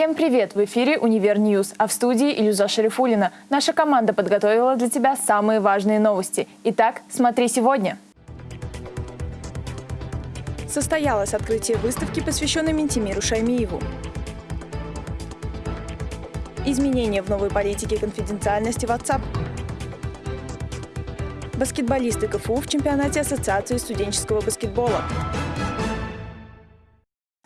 Всем привет! В эфире «Универ News», а в студии Илюза Шарифулина. Наша команда подготовила для тебя самые важные новости. Итак, смотри сегодня. Состоялось открытие выставки, посвященной Минтимеру Шаймиеву. Изменения в новой политике конфиденциальности WhatsApp. Баскетболисты КФУ в чемпионате Ассоциации студенческого баскетбола.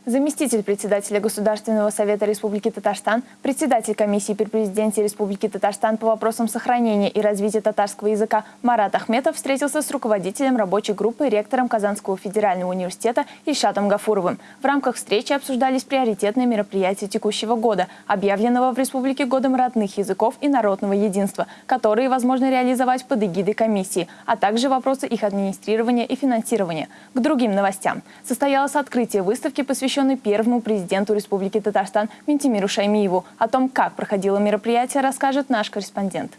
Заместитель председателя Государственного совета Республики Татарстан, председатель комиссии при президенте Республики Татарстан по вопросам сохранения и развития татарского языка Марат Ахметов встретился с руководителем рабочей группы ректором Казанского федерального университета Ильшатом Гафуровым. В рамках встречи обсуждались приоритетные мероприятия текущего года, объявленного в Республике годом родных языков и народного единства, которые возможно реализовать под эгидой комиссии, а также вопросы их администрирования и финансирования. К другим новостям. Состоялось открытие выставки, посвященной посвященный первому президенту Республики Татарстан Ментимиру Шаймиеву. О том, как проходило мероприятие, расскажет наш корреспондент.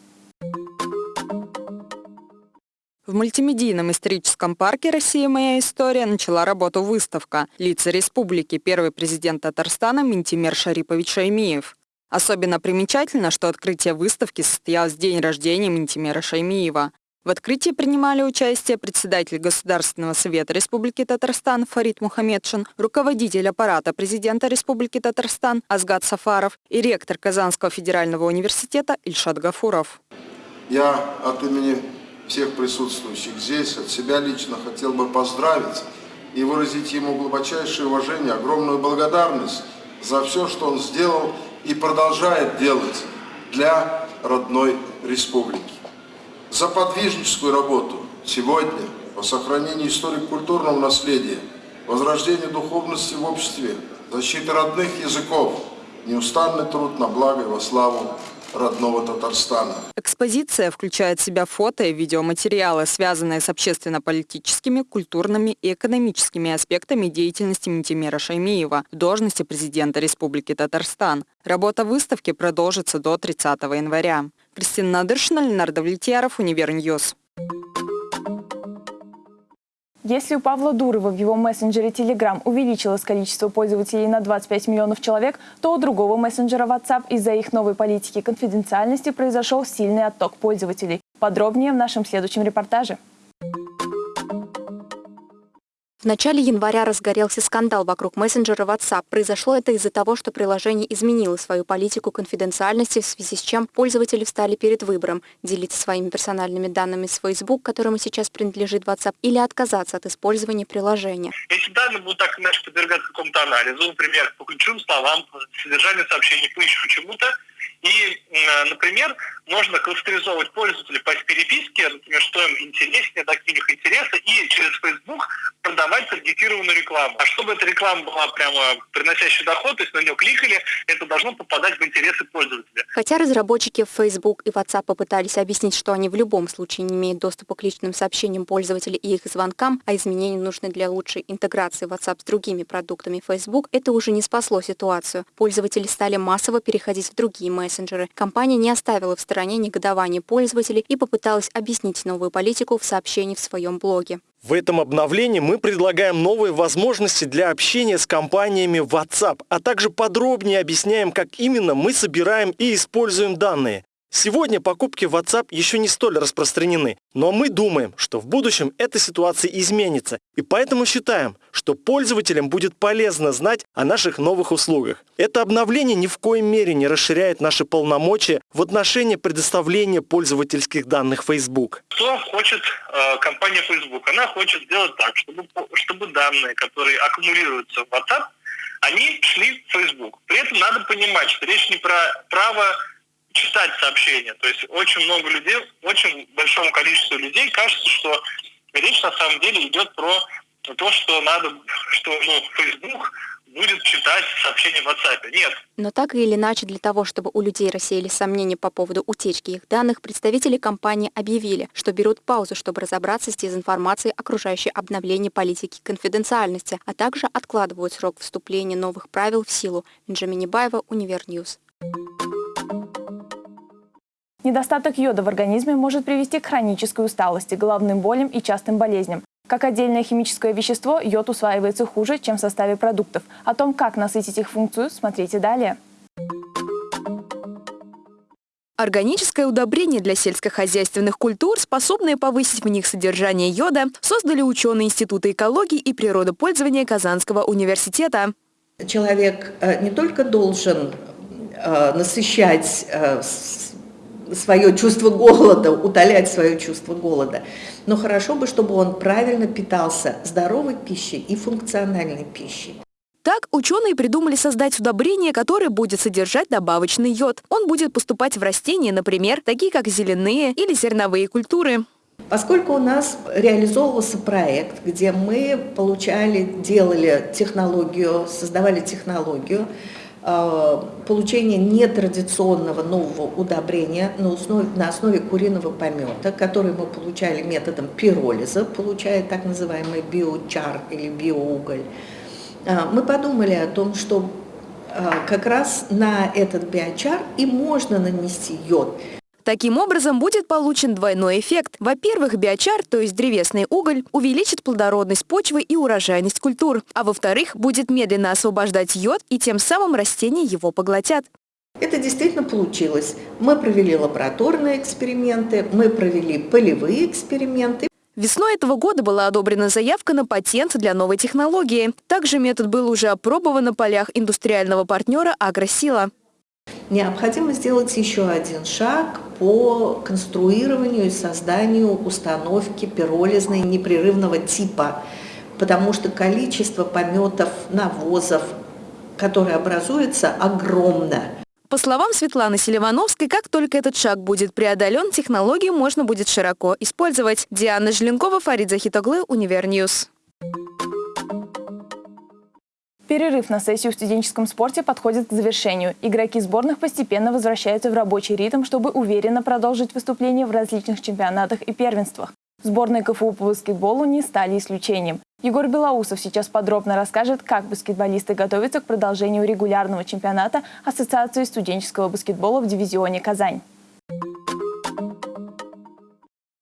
В мультимедийном историческом парке «Россия. Моя история» начала работу выставка «Лица республики. Первый президент Татарстана Ментимир Шарипович Шаймиев». Особенно примечательно, что открытие выставки состоялось в день рождения Ментимира Шаймиева. В открытии принимали участие председатель Государственного совета Республики Татарстан Фарид Мухаммедшин, руководитель аппарата президента Республики Татарстан Азгат Сафаров и ректор Казанского федерального университета Ильшат Гафуров. Я от имени всех присутствующих здесь, от себя лично хотел бы поздравить и выразить ему глубочайшее уважение, огромную благодарность за все, что он сделал и продолжает делать для родной республики за подвижническую работу сегодня по сохранению историко-культурного наследия, возрождению духовности в обществе, защиты родных языков, неустанный труд на благо и во славу родного Татарстана. Экспозиция включает в себя фото и видеоматериалы, связанные с общественно-политическими, культурными и экономическими аспектами деятельности Минтимера Шаймиева в должности президента Республики Татарстан. Работа выставки продолжится до 30 января. Кристина Надыршина, Ленар Давлетьяров, Универ News. Если у Павла Дурова в его мессенджере Telegram увеличилось количество пользователей на 25 миллионов человек, то у другого мессенджера WhatsApp из-за их новой политики конфиденциальности произошел сильный отток пользователей. Подробнее в нашем следующем репортаже. В начале января разгорелся скандал вокруг мессенджера WhatsApp. Произошло это из-за того, что приложение изменило свою политику конфиденциальности, в связи с чем пользователи встали перед выбором – делиться своими персональными данными с Facebook, которому сейчас принадлежит WhatsApp, или отказаться от использования приложения. Эти данные будут так иначе подвергаться какому-то анализу, например, по ключевым словам, по содержанию сообщений, по еще чему-то, и, например, можно кластеризовать пользователей по переписке, например, что им интереснее, какие у них интересы, и через Facebook продавать таргетированную рекламу. А чтобы эта реклама была прямо приносящая доход, то есть на нее кликали, это должно попадать в интересы пользователя. Хотя разработчики Facebook и WhatsApp попытались объяснить, что они в любом случае не имеют доступа к личным сообщениям пользователей и их звонкам, а изменения нужны для лучшей интеграции WhatsApp с другими продуктами Facebook, это уже не спасло ситуацию. Пользователи стали массово переходить в другие мессенджеры мессенджеры. Компания не оставила в стороне негодование пользователей и попыталась объяснить новую политику в сообщении в своем блоге. В этом обновлении мы предлагаем новые возможности для общения с компаниями WhatsApp, а также подробнее объясняем, как именно мы собираем и используем данные. Сегодня покупки в WhatsApp еще не столь распространены, но мы думаем, что в будущем эта ситуация изменится, и поэтому считаем, что пользователям будет полезно знать о наших новых услугах. Это обновление ни в коем мере не расширяет наши полномочия в отношении предоставления пользовательских данных Facebook. Что хочет э, компания Facebook? Она хочет сделать так, чтобы, чтобы данные, которые аккумулируются в WhatsApp, они шли в Facebook. При этом надо понимать, что речь не про право читать сообщения. То есть очень много людей, очень большому количеству людей кажется, что речь на самом деле идет про то, что надо, что ну, Facebook будет читать сообщения в WhatsApp. Нет. Но так или иначе, для того, чтобы у людей рассеялись сомнения по поводу утечки их данных, представители компании объявили, что берут паузу, чтобы разобраться с дезинформацией, окружающей обновление политики конфиденциальности, а также откладывают срок вступления новых правил в силу. Бенджамин Небаева, Универ News. Недостаток йода в организме может привести к хронической усталости, головным болям и частым болезням. Как отдельное химическое вещество, йод усваивается хуже, чем в составе продуктов. О том, как насытить их функцию, смотрите далее. Органическое удобрение для сельскохозяйственных культур, способное повысить в них содержание йода, создали ученые Института экологии и природопользования Казанского университета. Человек э, не только должен э, насыщать э, свое чувство голода, утолять свое чувство голода. Но хорошо бы, чтобы он правильно питался здоровой пищей и функциональной пищей. Так, ученые придумали создать удобрение, которое будет содержать добавочный йод. Он будет поступать в растения, например, такие как зеленые или зерновые культуры. Поскольку у нас реализовывался проект, где мы получали, делали технологию, создавали технологию, получение нетрадиционного нового удобрения на основе, на основе куриного помета, который мы получали методом пиролиза, получая так называемый биочар или биоуголь. Э, мы подумали о том, что э, как раз на этот биочар и можно нанести йод. Таким образом, будет получен двойной эффект. Во-первых, биочар, то есть древесный уголь, увеличит плодородность почвы и урожайность культур. А во-вторых, будет медленно освобождать йод, и тем самым растения его поглотят. Это действительно получилось. Мы провели лабораторные эксперименты, мы провели полевые эксперименты. Весной этого года была одобрена заявка на патент для новой технологии. Также метод был уже опробован на полях индустриального партнера «Агросила». Необходимо сделать еще один шаг по конструированию и созданию установки пиролизной непрерывного типа, потому что количество пометов, навозов, которые образуются, огромно. По словам Светланы Селивановской, как только этот шаг будет преодолен, технологию можно будет широко использовать. Диана Желенкова, Фарид Захитоглы, Универ News. Перерыв на сессию в студенческом спорте подходит к завершению. Игроки сборных постепенно возвращаются в рабочий ритм, чтобы уверенно продолжить выступления в различных чемпионатах и первенствах. Сборные КФУ по баскетболу не стали исключением. Егор Белоусов сейчас подробно расскажет, как баскетболисты готовятся к продолжению регулярного чемпионата Ассоциации студенческого баскетбола в дивизионе «Казань».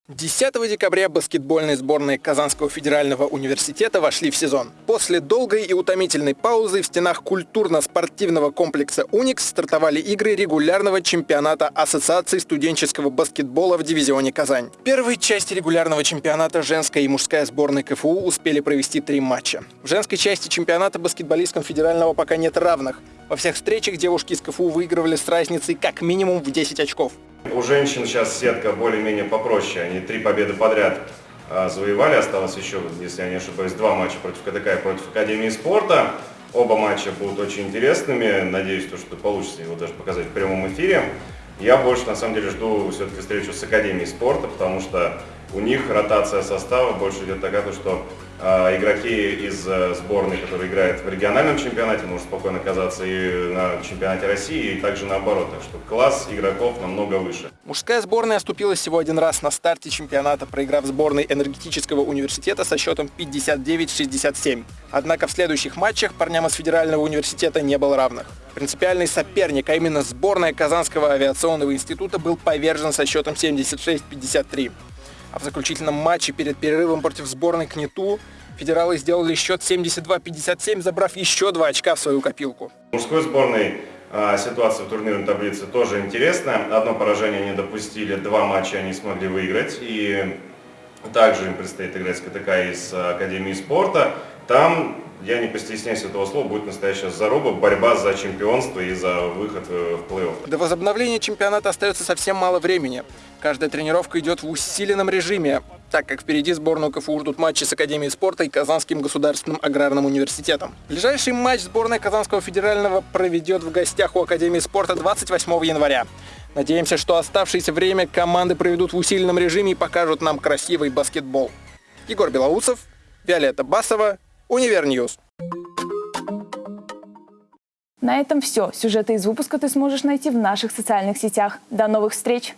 10 декабря баскетбольные сборные Казанского федерального университета вошли в сезон. После долгой и утомительной паузы в стенах культурно-спортивного комплекса «Уникс» стартовали игры регулярного чемпионата Ассоциации студенческого баскетбола в дивизионе «Казань». В первой части регулярного чемпионата женская и мужская сборные КФУ успели провести три матча. В женской части чемпионата баскетболисткам федерального пока нет равных. Во всех встречах девушки из КФУ выигрывали с разницей как минимум в 10 очков. У женщин сейчас сетка более-менее попроще. Они три победы подряд а, завоевали. Осталось еще, если я не ошибаюсь, два матча против КДК и против Академии спорта. Оба матча будут очень интересными. Надеюсь, то, что получится его даже показать в прямом эфире. Я больше, на самом деле, жду все-таки встречу с Академией спорта, потому что у них ротация состава больше идет такая, что игроки из э, сборной, которые играют в региональном чемпионате, может спокойно оказаться и на чемпионате России, и также наоборот. Так что класс игроков намного выше. Мужская сборная оступилась всего один раз на старте чемпионата, проиграв сборной энергетического университета со счетом 59-67. Однако в следующих матчах парням из федерального университета не было равных. Принципиальный соперник, а именно сборная Казанского авиационного института, был повержен со счетом 76-53. А в заключительном матче перед перерывом против сборной КНИТУ федералы сделали счет 72-57, забрав еще два очка в свою копилку. Мужской сборной а, ситуация в турнирной таблице тоже интересная. Одно поражение они допустили, два матча они смогли выиграть. И также им предстоит играть с КТК из Академии спорта. Там я не постесняюсь этого слова, будет настоящая заруба, борьба за чемпионство и за выход э, в плей-офф. До возобновления чемпионата остается совсем мало времени. Каждая тренировка идет в усиленном режиме, так как впереди сборную КФУ ждут матчи с Академией спорта и Казанским государственным аграрным университетом. Ближайший матч сборная Казанского федерального проведет в гостях у Академии спорта 28 января. Надеемся, что оставшееся время команды проведут в усиленном режиме и покажут нам красивый баскетбол. Егор Белоусов, Виолетта Басова, Универ News. На этом все. Сюжеты из выпуска ты сможешь найти в наших социальных сетях. До новых встреч!